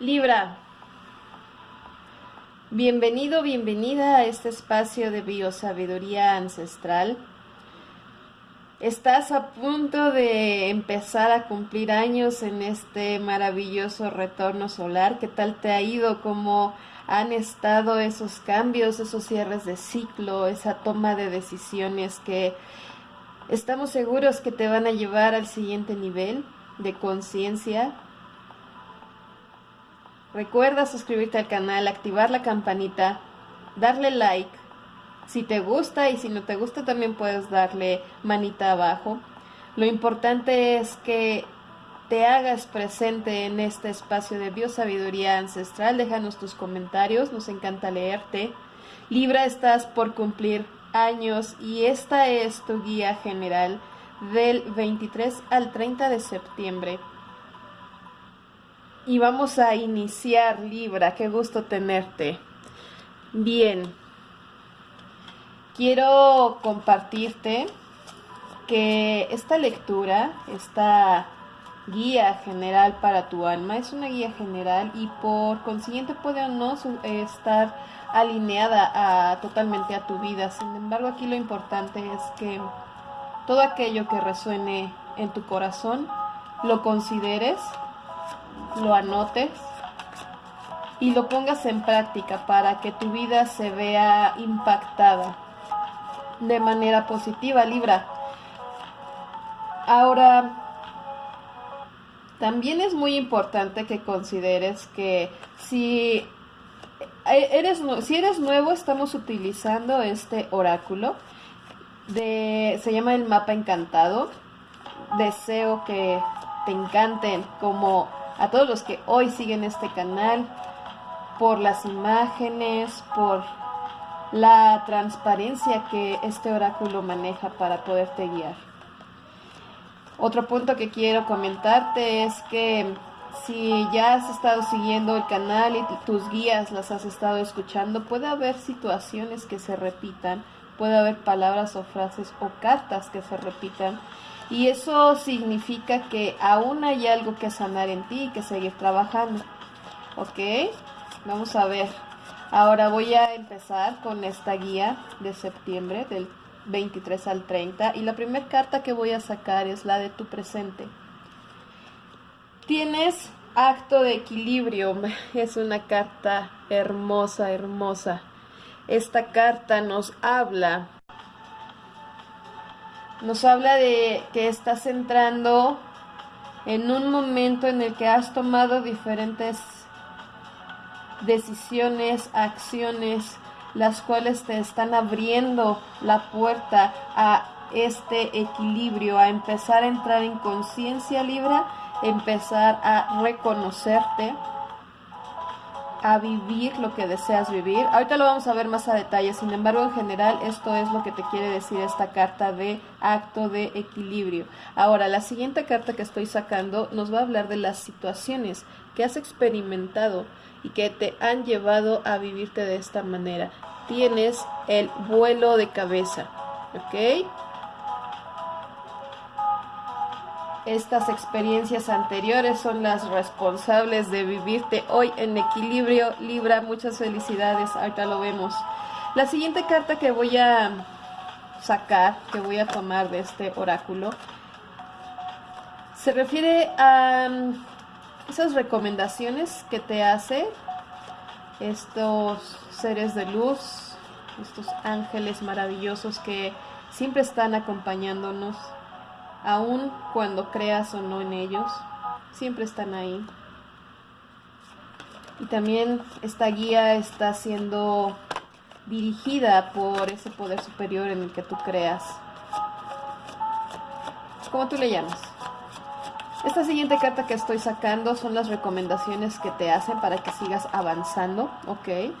Libra, bienvenido, bienvenida a este espacio de biosabiduría ancestral. Estás a punto de empezar a cumplir años en este maravilloso retorno solar. ¿Qué tal te ha ido? ¿Cómo han estado esos cambios, esos cierres de ciclo, esa toma de decisiones que estamos seguros que te van a llevar al siguiente nivel de conciencia, Recuerda suscribirte al canal, activar la campanita, darle like. Si te gusta y si no te gusta también puedes darle manita abajo. Lo importante es que te hagas presente en este espacio de biosabiduría ancestral. Déjanos tus comentarios, nos encanta leerte. Libra, estás por cumplir años y esta es tu guía general del 23 al 30 de septiembre y vamos a iniciar Libra, qué gusto tenerte. Bien, quiero compartirte que esta lectura, esta guía general para tu alma, es una guía general y por consiguiente puede o no estar alineada a, totalmente a tu vida. Sin embargo, aquí lo importante es que todo aquello que resuene en tu corazón lo consideres lo anotes y lo pongas en práctica para que tu vida se vea impactada de manera positiva, Libra. Ahora, también es muy importante que consideres que si eres, si eres nuevo, estamos utilizando este oráculo. De, se llama el mapa encantado. Deseo que te encanten como a todos los que hoy siguen este canal, por las imágenes, por la transparencia que este oráculo maneja para poderte guiar. Otro punto que quiero comentarte es que si ya has estado siguiendo el canal y tus guías las has estado escuchando, puede haber situaciones que se repitan, puede haber palabras o frases o cartas que se repitan y eso significa que aún hay algo que sanar en ti y que seguir trabajando. ¿Ok? Vamos a ver. Ahora voy a empezar con esta guía de septiembre del 23 al 30 y la primera carta que voy a sacar es la de tu presente. Tienes acto de equilibrio. Es una carta hermosa, hermosa. Esta carta nos habla nos habla de que estás entrando en un momento en el que has tomado diferentes decisiones, acciones, las cuales te están abriendo la puerta a este equilibrio, a empezar a entrar en conciencia libre, empezar a reconocerte, a vivir lo que deseas vivir. Ahorita lo vamos a ver más a detalle, sin embargo, en general esto es lo que te quiere decir esta carta de acto de equilibrio. Ahora, la siguiente carta que estoy sacando nos va a hablar de las situaciones que has experimentado y que te han llevado a vivirte de esta manera. Tienes el vuelo de cabeza, ¿ok? Estas experiencias anteriores son las responsables de vivirte hoy en equilibrio. Libra, muchas felicidades. Ahorita lo vemos. La siguiente carta que voy a sacar, que voy a tomar de este oráculo, se refiere a mm, esas recomendaciones que te hace estos seres de luz, estos ángeles maravillosos que siempre están acompañándonos aun cuando creas o no en ellos, siempre están ahí. Y también esta guía está siendo dirigida por ese poder superior en el que tú creas. ¿Cómo tú le llamas? Esta siguiente carta que estoy sacando son las recomendaciones que te hacen para que sigas avanzando, ¿ok?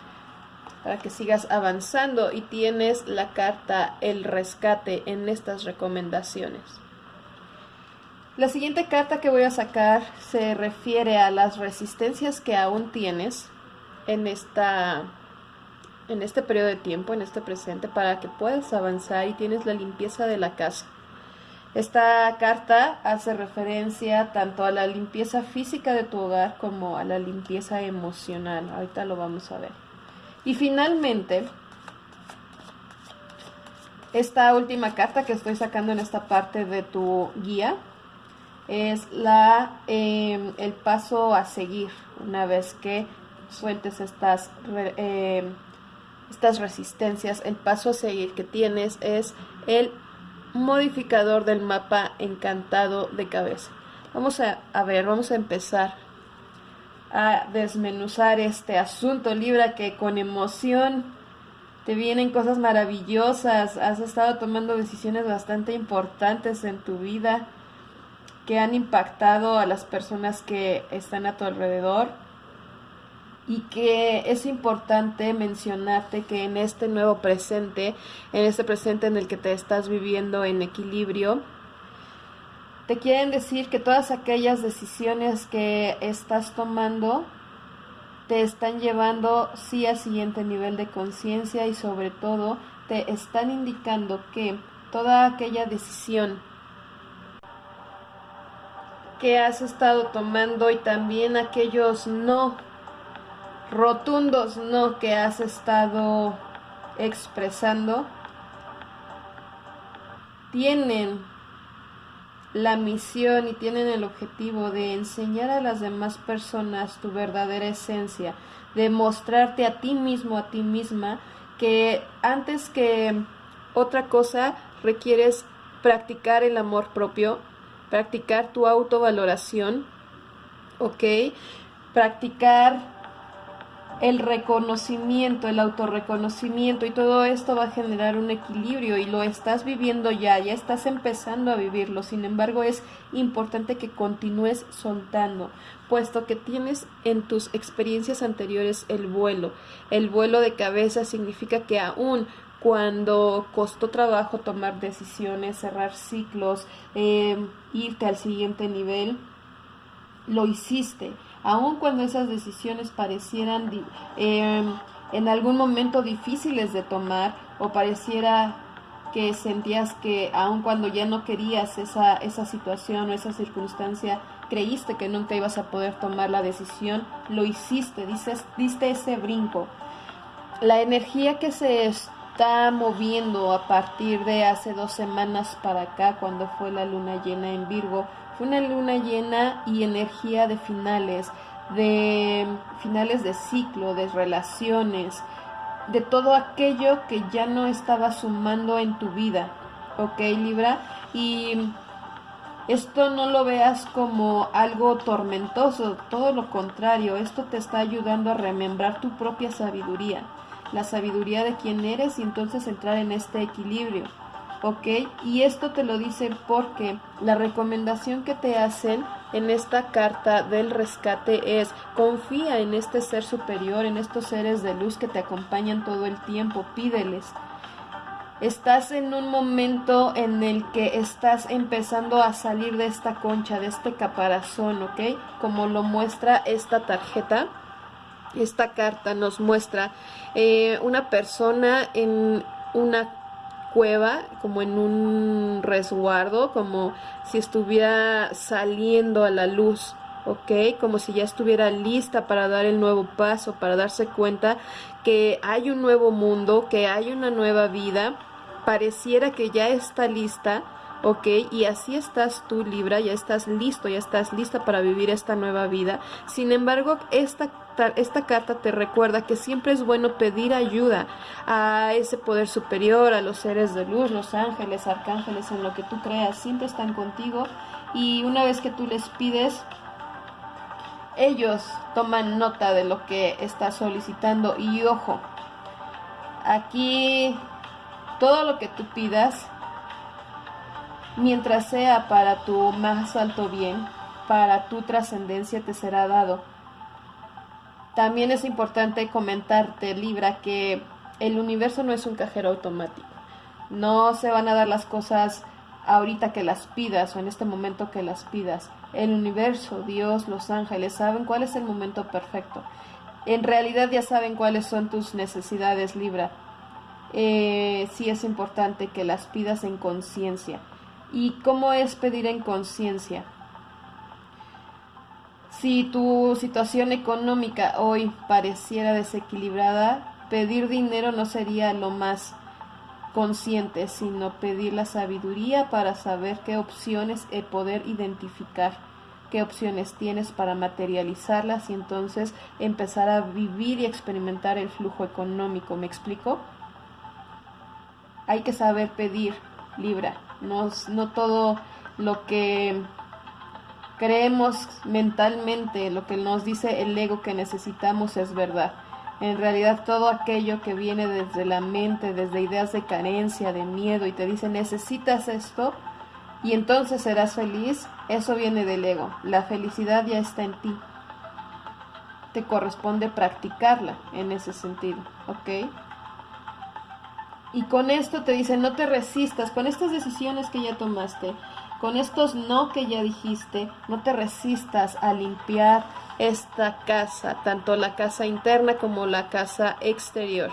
Para que sigas avanzando y tienes la carta El Rescate en estas recomendaciones. La siguiente carta que voy a sacar se refiere a las resistencias que aún tienes en esta en este periodo de tiempo, en este presente, para que puedas avanzar y tienes la limpieza de la casa. Esta carta hace referencia tanto a la limpieza física de tu hogar como a la limpieza emocional. Ahorita lo vamos a ver. Y finalmente, esta última carta que estoy sacando en esta parte de tu guía es la em, el paso a seguir una vez que sueltes estas em, estas resistencias. El paso a seguir que tienes es el modificador del mapa encantado de cabeza. Vamos a, ver, vamos a empezar a desmenuzar este asunto, Libra, que con emoción te vienen cosas maravillosas, has estado tomando decisiones bastante importantes en tu vida que han impactado a las personas que están a tu alrededor. Y que es importante mencionarte que en este nuevo presente, en este presente en el que te estás viviendo en equilibrio, te quieren decir que todas aquellas decisiones que estás tomando te están llevando sí al siguiente nivel de conciencia y sobre todo te están indicando que toda aquella decisión que has estado tomando y también aquellos no rotundos no que has estado expresando tienen la misión y tienen el objetivo de enseñar a las demás personas tu verdadera esencia, de mostrarte a ti mismo, a ti misma, que antes que otra cosa requieres practicar el amor propio, practicar tu autovaloración, ¿ok? Practicar el reconocimiento, el autorreconocimiento y todo esto va a generar un equilibrio y lo estás viviendo ya, ya estás empezando a vivirlo. Sin embargo, es importante que continúes soltando, puesto que tienes en tus experiencias anteriores el vuelo. El vuelo de cabeza significa que aún cuando costó trabajo tomar decisiones, cerrar ciclos, eh, irte al siguiente nivel, lo hiciste aun cuando esas decisiones parecieran em, en algún momento difíciles de tomar o pareciera que sentías que aun cuando ya no querías esa, esa situación o esa circunstancia, creíste que nunca ibas a poder tomar la decisión, lo hiciste, dices, diste ese brinco. La energía que se está moviendo a partir de hace dos semanas para acá, cuando fue la luna llena en Virgo, una luna llena y energía de finales, de finales de ciclo, de relaciones, de todo aquello que ya no estaba sumando en tu vida. ¿Ok, Libra? Y esto no lo veas como algo tormentoso, todo lo contrario, esto te está ayudando a remembrar tu propia sabiduría, la sabiduría de quién eres y entonces entrar en este equilibrio. ¿ok? Y esto te lo dicen porque la recomendación que te hacen en esta carta del rescate es confía en este ser superior, en estos seres de luz que te acompañan todo el tiempo, pídeles. Estás en un momento en el que estás empezando a salir de esta concha, de este caparazón, ¿ok? Como lo muestra esta tarjeta. Esta carta nos muestra eh, una persona en una cueva, como en un resguardo, como si estuviera saliendo a la luz, ¿ok? Como si ya estuviera lista para dar el nuevo paso, para darse cuenta que hay un nuevo mundo, que hay una nueva vida, pareciera que ya está lista, ¿ok? Y así estás tú, Libra, ya estás listo, ya estás lista para vivir esta nueva vida. Sin embargo, esta, esta carta te recuerda que siempre es bueno pedir ayuda a ese poder superior, a los seres de luz, los ángeles, arcángeles, en lo que tú creas, siempre están contigo. Y una vez que tú les pides, ellos toman nota de lo que estás solicitando. Y ojo, aquí todo lo que tú pidas mientras sea para tu más alto bien, para tu trascendencia te será dado. También es importante comentarte, Libra, que el universo no es un cajero automático. No se van a dar las cosas ahorita que las pidas o en este momento que las pidas. El universo, Dios, los ángeles saben cuál es el momento perfecto. En realidad ya saben cuáles son tus necesidades, Libra. Eh, sí es importante que las pidas en conciencia ¿Y cómo es pedir en conciencia? Si tu situación económica hoy pareciera desequilibrada, pedir dinero no sería lo más consciente, sino pedir la sabiduría para saber qué opciones y poder identificar qué opciones tienes para materializarlas y entonces empezar a vivir y experimentar el flujo económico. ¿Me explico? Hay que saber pedir, Libra. No, no todo lo que creemos mentalmente, lo que nos dice el ego que necesitamos es verdad. En realidad todo aquello que viene desde la mente, desde ideas de carencia, de miedo y te dice necesitas esto y entonces serás feliz, eso viene del ego. La felicidad ya está en ti. Te corresponde practicarla en ese sentido, ¿ok? Y con esto te dice no te resistas, con estas decisiones que ya tomaste, con estos no que ya dijiste, no te resistas a limpiar esta casa, tanto la casa interna como la casa exterior.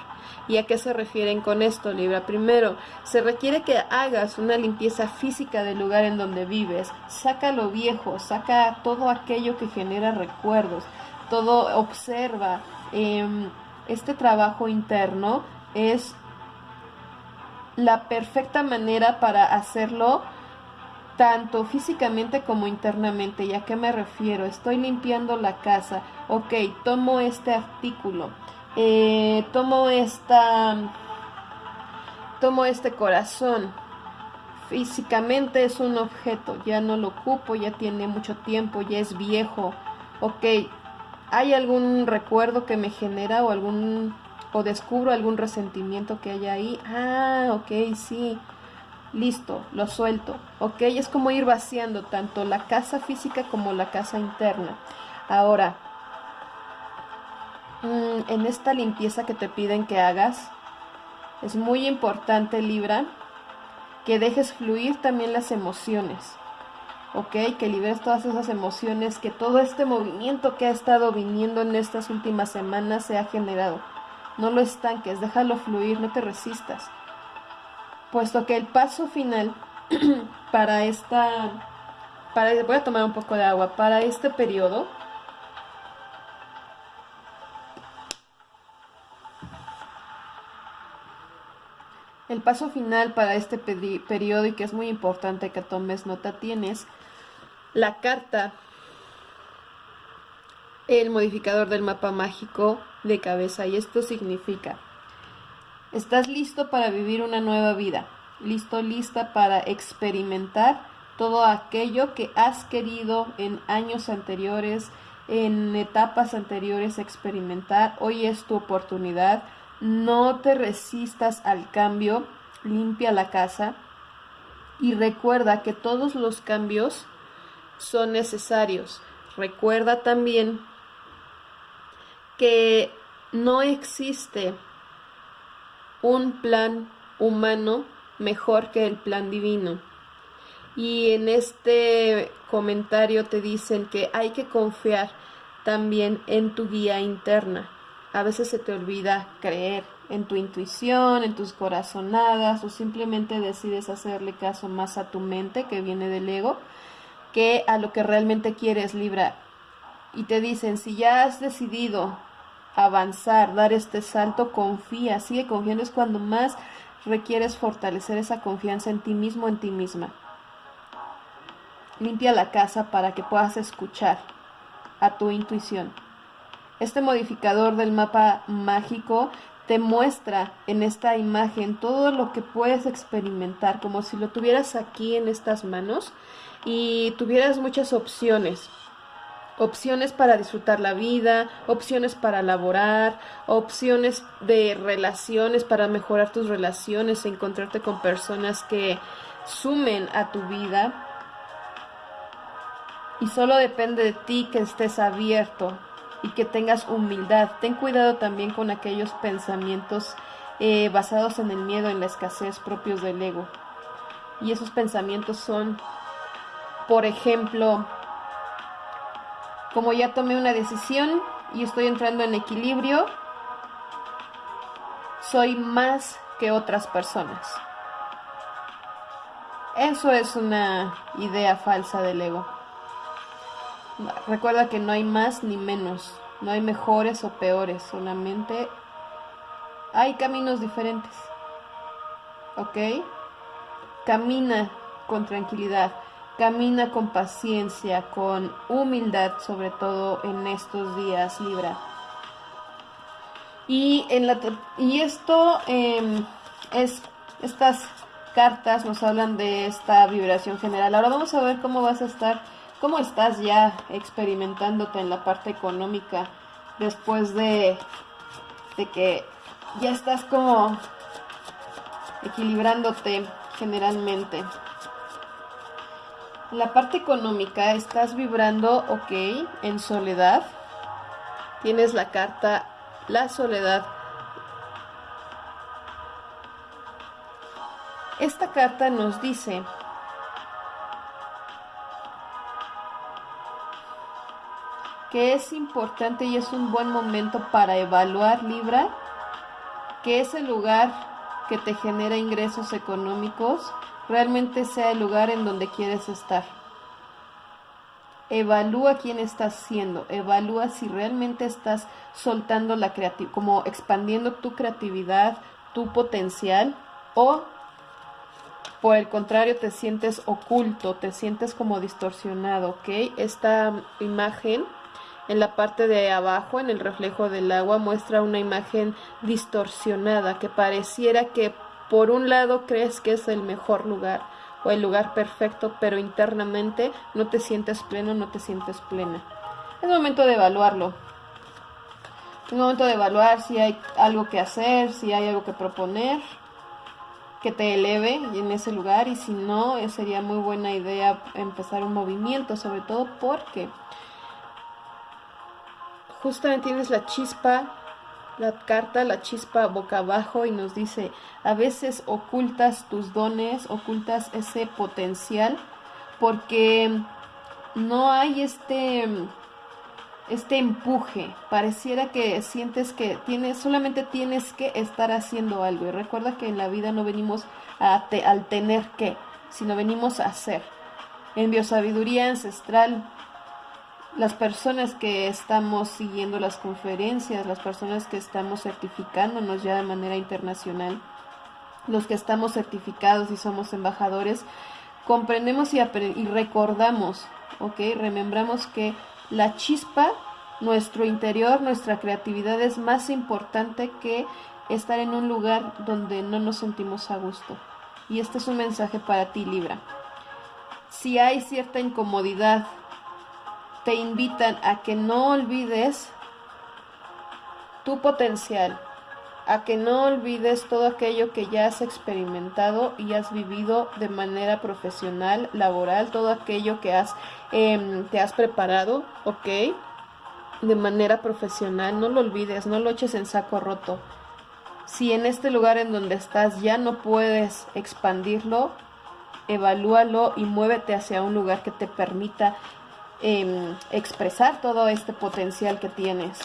¿Y a qué se refieren con esto, Libra? Primero, se requiere que hagas una limpieza física del lugar en donde vives. Saca lo viejo, saca todo aquello que genera recuerdos, todo observa. Em, este trabajo interno es la perfecta manera para hacerlo tanto físicamente como internamente. ¿Y a qué me refiero? Estoy limpiando la casa. Ok, tomo este artículo. Eh, tomo esta... Tomo este corazón. Físicamente es un objeto. Ya no lo ocupo, ya tiene mucho tiempo, ya es viejo. Ok, ¿hay algún recuerdo que me genera o algún... o descubro algún resentimiento que haya ahí? Ah, ok, sí listo, lo suelto, ¿ok? Es como ir vaciando tanto la casa física como la casa interna. Ahora, mm, en esta limpieza que te piden que hagas, es muy importante, Libra, que dejes fluir también las emociones, ¿ok? Que liberes todas esas emociones, que todo este movimiento que ha estado viniendo en estas últimas semanas se ha generado. No lo estanques, déjalo fluir, no te resistas. Puesto que el paso final para esta, para, voy a tomar un poco de agua, para este periodo, El paso final para este periodo y que es muy importante que tomes nota tienes la carta, el modificador del mapa mágico de cabeza y esto significa Estás listo para vivir una nueva vida, listo, lista para experimentar todo aquello que has querido en años anteriores, en etapas anteriores experimentar. Hoy es tu oportunidad. No te resistas al cambio, limpia la casa y recuerda que todos los cambios son necesarios. Recuerda también que no existe un plan humano mejor que el plan divino. Y en este comentario te dicen que hay que confiar también en tu guía interna. A veces se te olvida creer en tu intuición, en tus corazonadas o simplemente decides hacerle caso más a tu mente que viene del ego que a lo que realmente quieres librar. Y te dicen, si ya has decidido avanzar, dar este salto, confía, sigue confiando, es cuando más requieres fortalecer esa confianza en ti mismo, en ti misma. Limpia la casa para que puedas escuchar a tu intuición. Este modificador del mapa mágico te muestra en esta imagen todo lo que puedes experimentar, como si lo tuvieras aquí en estas manos y tuvieras muchas opciones opciones para disfrutar la vida, opciones para laborar, opciones de relaciones para mejorar tus relaciones, encontrarte con personas que sumen a tu vida. Y solo depende de ti que estés abierto y que tengas humildad. Ten cuidado también con aquellos pensamientos eh, basados en el miedo, en la escasez propios del ego. Y esos pensamientos son, por ejemplo, como ya tomé una decisión y estoy entrando en equilibrio, soy más que otras personas. Eso es una idea falsa del ego. Recuerda que no hay más ni menos, no hay mejores o peores, solamente hay caminos diferentes. ¿Ok? Camina con tranquilidad, camina con paciencia, con humildad, sobre todo en estos días, Libra. Y, en la, y esto em, es, estas cartas nos hablan de esta vibración general. Ahora vamos a ver cómo vas a estar, cómo estás ya experimentándote en la parte económica después de, de que ya estás como equilibrándote generalmente. La parte económica estás vibrando, ok, en soledad. Tienes la carta La soledad. Esta carta nos dice que es importante y es un buen momento para evaluar Libra, que ese lugar que te genera ingresos económicos realmente sea el lugar en donde quieres estar. Evalúa quién estás siendo, evalúa si realmente estás soltando la creatividad, como expandiendo tu creatividad, tu potencial, o por el contrario te sientes oculto, te sientes como distorsionado, ¿ok? Esta imagen en la parte de abajo, en el reflejo del agua, muestra una imagen distorsionada que pareciera que por un lado crees que es el mejor lugar o el lugar perfecto, pero internamente no te sientes pleno, no te sientes plena. Es momento de evaluarlo. Es momento de evaluar si hay algo que hacer, si hay algo que proponer, que te eleve en ese lugar y si no, sería muy buena idea empezar un movimiento, sobre todo porque justamente tienes la chispa, la carta, la chispa boca abajo y nos dice, a veces ocultas tus dones, ocultas ese potencial porque no hay este este empuje, pareciera que sientes que tienes, solamente tienes que estar haciendo algo. Y recuerda que en la vida no venimos a al tener que, sino venimos a hacer. En biosabiduría ancestral las personas que estamos siguiendo las conferencias, las personas que estamos certificándonos ya de manera internacional, los que estamos certificados y somos embajadores, comprendemos y, recordamos, ¿ok? Remembramos que la chispa, nuestro interior, nuestra creatividad es más importante que estar en un lugar donde no nos sentimos a gusto. Y este es un mensaje para ti, Libra. Si hay cierta incomodidad te invitan a que no olvides tu potencial, a que no olvides todo aquello que ya has experimentado y has vivido de manera profesional, laboral, todo aquello que has, em, te has preparado, ¿ok? De manera profesional, no lo olvides, no lo eches en saco roto. Si en este lugar en donde estás ya no puedes expandirlo, evalúalo y muévete hacia un lugar que te permita Em, expresar todo este potencial que tienes.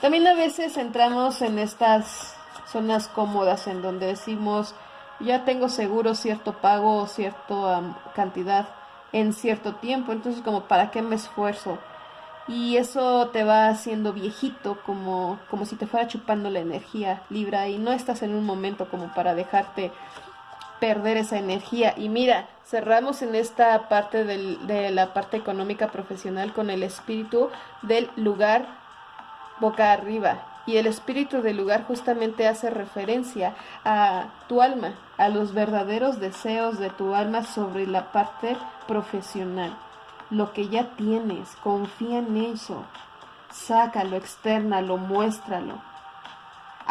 También a veces entramos en estas zonas cómodas en donde decimos, ya tengo seguro cierto pago o cierta cantidad en cierto tiempo, entonces como para qué me esfuerzo. Y eso te va haciendo viejito, como, como si te fuera chupando la energía libra y no estás en un momento como para dejarte perder esa energía. Y mira, cerramos en esta parte de la parte económica profesional con el espíritu del lugar boca arriba. Y el espíritu del lugar justamente hace referencia a tu alma, a los verdaderos deseos de tu alma sobre la parte profesional. Lo que ya tienes, confía en eso. Sácalo, externalo, muéstralo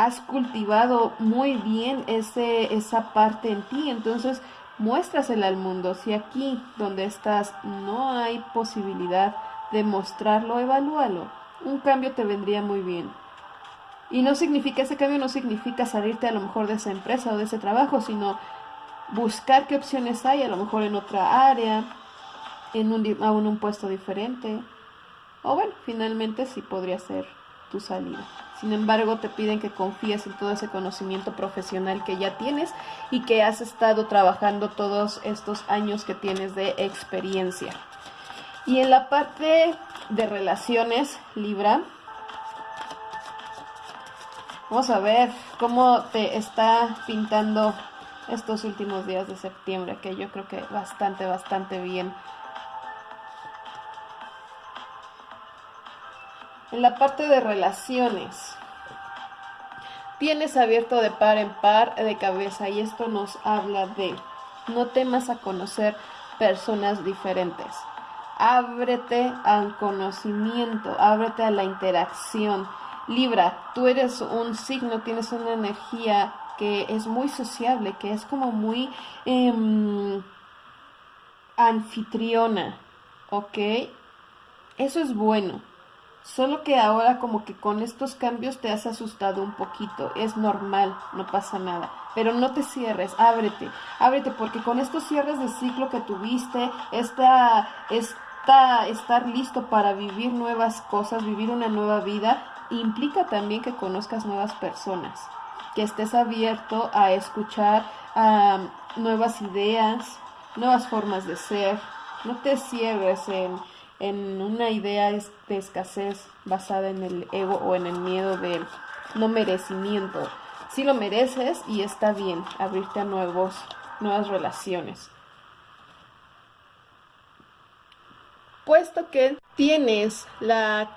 has cultivado muy bien ese, esa parte en ti, entonces muéstrasela al mundo. Si aquí donde estás no hay posibilidad de mostrarlo, evalúalo. Un cambio te vendría muy bien. Y no significa, ese cambio no significa salirte a lo mejor de esa empresa o de ese trabajo, sino buscar qué opciones hay, a lo mejor en otra área, en un, aún un puesto diferente. O bueno, finalmente sí podría ser tu salida. Sin embargo, te piden que confíes en todo ese conocimiento profesional que ya tienes y que has estado trabajando todos estos años que tienes de experiencia. Y en la parte de relaciones, Libra, vamos a ver cómo te está pintando estos últimos días de septiembre, que yo creo que bastante, bastante bien. En la parte de relaciones, tienes abierto de par en par de cabeza y esto nos habla de no temas a conocer personas diferentes. Ábrete al conocimiento, ábrete a la interacción. Libra, tú eres un signo, tienes una energía que es muy sociable, que es como muy em, anfitriona, ¿ok? Eso es bueno. Solo que ahora como que con estos cambios te has asustado un poquito. Es normal, no pasa nada. Pero no te cierres, ábrete, ábrete, porque con estos cierres de ciclo que tuviste, esta, esta, estar listo para vivir nuevas cosas, vivir una nueva vida, implica también que conozcas nuevas personas que estés abierto a escuchar nuevas ideas, nuevas formas de ser. No te cierres en, en una idea de escasez basada en el ego o en el miedo de no merecimiento. Si lo mereces y está bien abrirte a nuevos, nuevas relaciones. Puesto que tienes la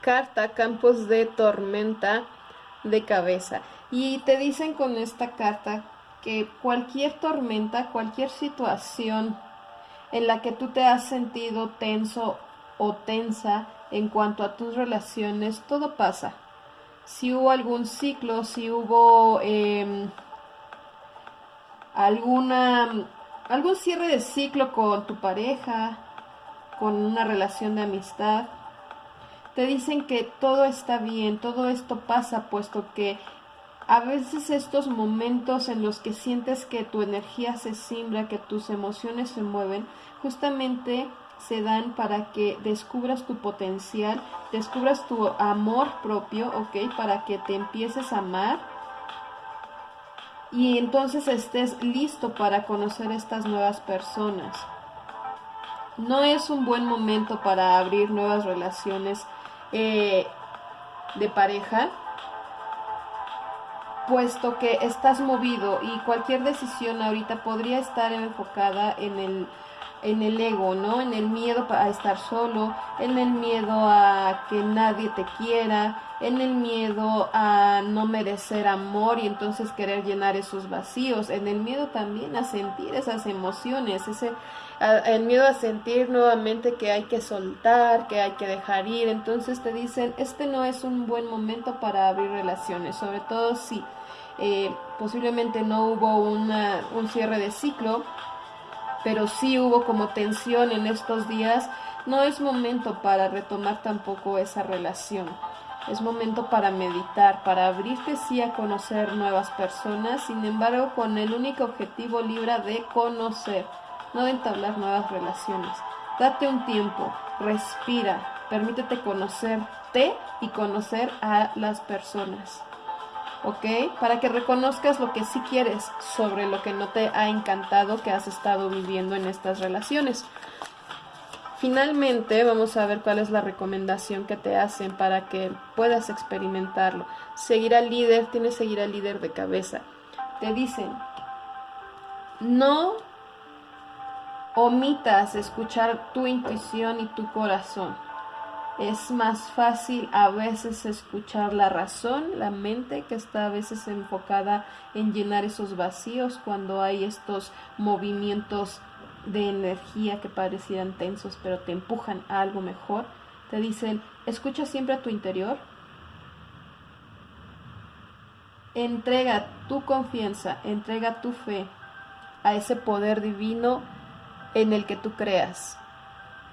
carta Campos de Tormenta de cabeza y te dicen con esta carta que cualquier tormenta, cualquier situación en la que tú te has sentido tenso o tensa en cuanto a tus relaciones, todo pasa. Si hubo algún ciclo, si hubo em, alguna algún cierre de ciclo con tu pareja, con una relación de amistad, te dicen que todo está bien, todo esto pasa puesto que a veces estos momentos en los que sientes que tu energía se simbra, que tus emociones se mueven, justamente se dan para que descubras tu potencial, descubras tu amor propio, ¿ok? Para que te empieces a amar y entonces estés listo para conocer estas nuevas personas. No es un buen momento para abrir nuevas relaciones eh, de pareja, puesto que estás movido y cualquier decisión ahorita podría estar enfocada en el en el ego, ¿no? En el miedo a estar solo, en el miedo a que nadie te quiera, en el miedo a no merecer amor y entonces querer llenar esos vacíos, en el miedo también a sentir esas emociones, ese el miedo a sentir nuevamente que hay que soltar, que hay que dejar ir, entonces te dicen, este no es un buen momento para abrir relaciones, sobre todo si eh, posiblemente no hubo un cierre de ciclo, pero sí hubo como tensión en estos días, no es momento para retomar tampoco esa relación. Es momento para meditar, para abrirte sí a conocer nuevas personas, sin embargo con el único objetivo libre de conocer, no de entablar nuevas relaciones. Date un tiempo, respira, permítete conocerte y conocer a las personas. ¿Ok? Para que reconozcas lo que sí quieres sobre lo que no te ha encantado que has estado viviendo en estas relaciones. Finalmente, vamos a ver cuál es la recomendación que te hacen para que puedas experimentarlo. Seguir al líder, tienes que seguir al líder de cabeza. Te dicen, no omitas escuchar tu intuición y tu corazón es más fácil a veces escuchar la razón, la mente que está a veces enfocada en llenar esos vacíos cuando hay estos movimientos de energía que parecieran tensos pero te empujan a algo mejor. Te dicen, escucha siempre a tu interior. Entrega tu confianza, entrega tu fe a ese poder divino en el que tú creas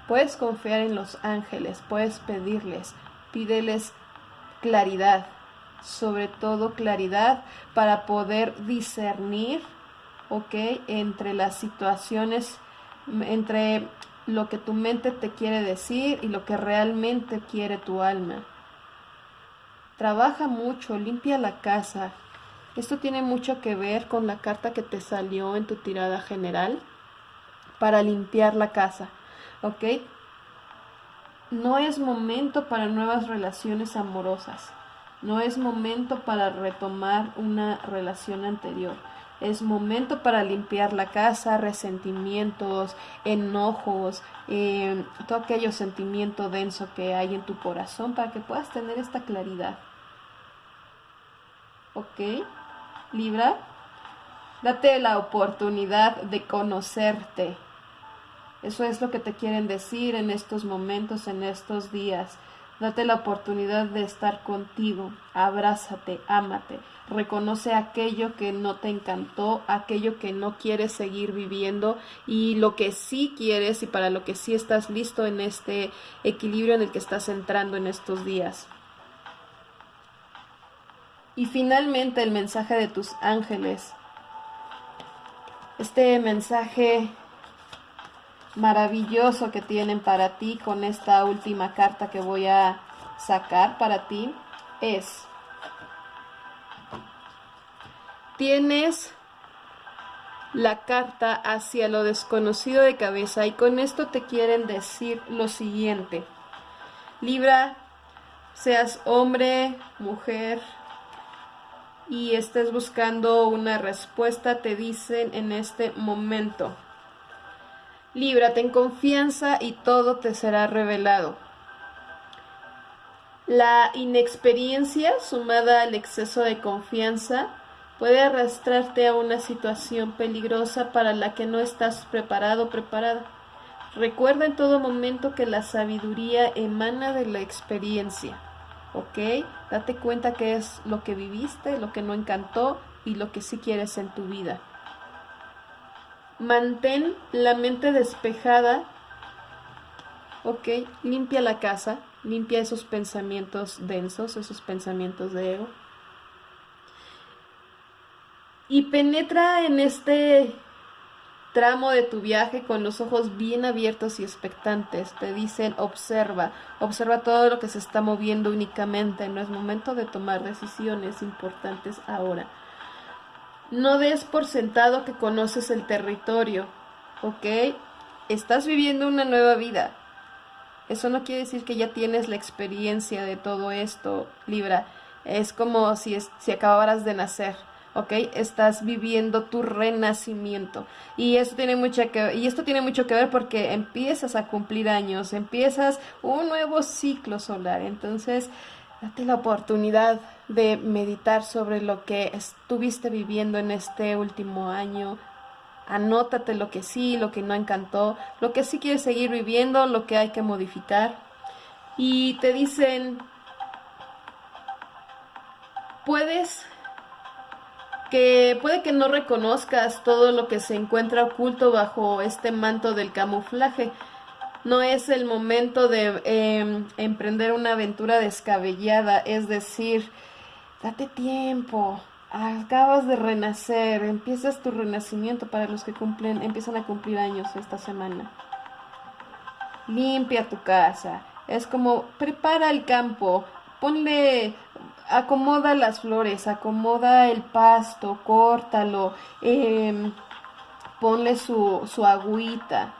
Puedes confiar en los ángeles, puedes pedirles, pídeles claridad, sobre todo claridad para poder discernir, ¿ok? Entre las situaciones, entre lo que tu mente te quiere decir y lo que realmente quiere tu alma. trabaja mucho, limpia la casa. Esto tiene mucho que ver con la carta que te salió en tu tirada general para limpiar la casa, ¿ok? No es momento para nuevas relaciones amorosas. No es momento para retomar una relación anterior. Es momento para limpiar la casa, resentimientos, enojos, eh, todo aquello sentimiento denso que hay en tu corazón para que puedas tener esta claridad. ¿Ok? Libra, date la oportunidad de conocerte. Eso es lo que te quieren decir en estos momentos, en estos días. Date la oportunidad de estar contigo, abrázate, ámate, reconoce aquello que no te encantó, aquello que no quieres seguir viviendo y lo que sí quieres y para lo que sí estás listo en este equilibrio en el que estás entrando en estos días. Y finalmente el mensaje de tus ángeles. Este mensaje maravilloso que tienen para ti con esta última carta que voy a sacar para ti es, tienes la carta hacia lo desconocido de cabeza y con esto te quieren decir lo siguiente. Libra, seas hombre, mujer y estés buscando una respuesta, te dicen en este momento. Líbrate en confianza y todo te será revelado. La inexperiencia sumada al exceso de confianza puede arrastrarte a una situación peligrosa para la que no estás preparado o preparada. Recuerda en todo momento que la sabiduría emana de la experiencia. ¿Ok? Date cuenta que es lo que viviste, lo que no encantó y lo que sí quieres en tu vida. Mantén la mente despejada. Ok, limpia la casa, limpia esos pensamientos densos, esos pensamientos de ego. Y penetra en este tramo de tu viaje con los ojos bien abiertos y expectantes. Te dicen, observa, observa todo lo que se está moviendo únicamente. No es momento de tomar decisiones importantes ahora. No des por sentado que conoces el territorio, ¿ok? Estás viviendo una nueva vida. Eso no quiere decir que ya tienes la experiencia de todo esto, Libra. Es como si, si acabaras de nacer. ¿ok? Estás viviendo tu renacimiento. Y esto tiene mucho que y esto tiene mucho que ver porque empiezas a cumplir años, empiezas un nuevo ciclo solar. Entonces, date la oportunidad de meditar sobre lo que estuviste viviendo en este último año. Anótate lo que sí, lo que no encantó, lo que sí quieres seguir viviendo, lo que hay que modificar. Y te dicen, puedes que puede que no reconozcas todo lo que se encuentra oculto bajo este manto del camuflaje, no es el momento de em, emprender una aventura descabellada, es decir, date tiempo, acabas de renacer, empiezas tu renacimiento para los que cumplen, empiezan a cumplir años esta semana. Limpia tu casa, es como prepara el campo, ponle, acomoda las flores, acomoda el pasto, córtalo, em, ponle su, su agüita,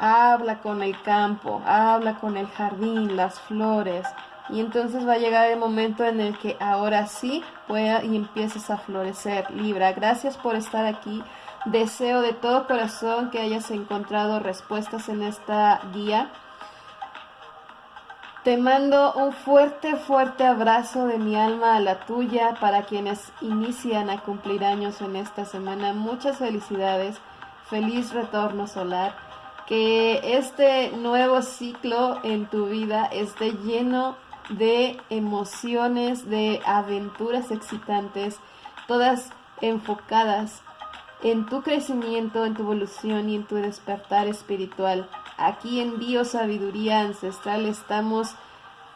habla con el campo, habla con el jardín, las flores. Y entonces va a llegar el momento en el que ahora sí pueda y empieces a florecer. Libra, gracias por estar aquí. Deseo de todo corazón que hayas encontrado respuestas en esta guía. Te mando un fuerte, fuerte abrazo de mi alma a la tuya para quienes inician a cumplir años en esta semana. Muchas felicidades. Feliz retorno solar que este nuevo ciclo en tu vida esté lleno de emociones, de aventuras excitantes, todas enfocadas en tu crecimiento, en tu evolución y en tu despertar espiritual. Aquí en Bio Sabiduría Ancestral estamos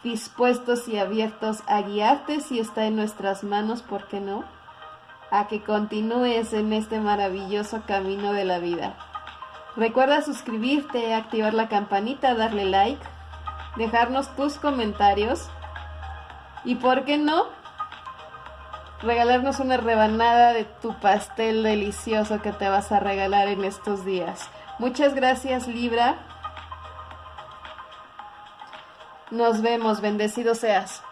dispuestos y abiertos a guiarte si está en nuestras manos, ¿por qué no? A que continúes en este maravilloso camino de la vida. Recuerda suscribirte, activar la campanita, darle like, dejarnos tus comentarios Y por qué no regalarnos una rebanada de tu pastel delicioso que te vas a regalar en estos días. Muchas gracias Libra. Nos vemos, bendecido seas.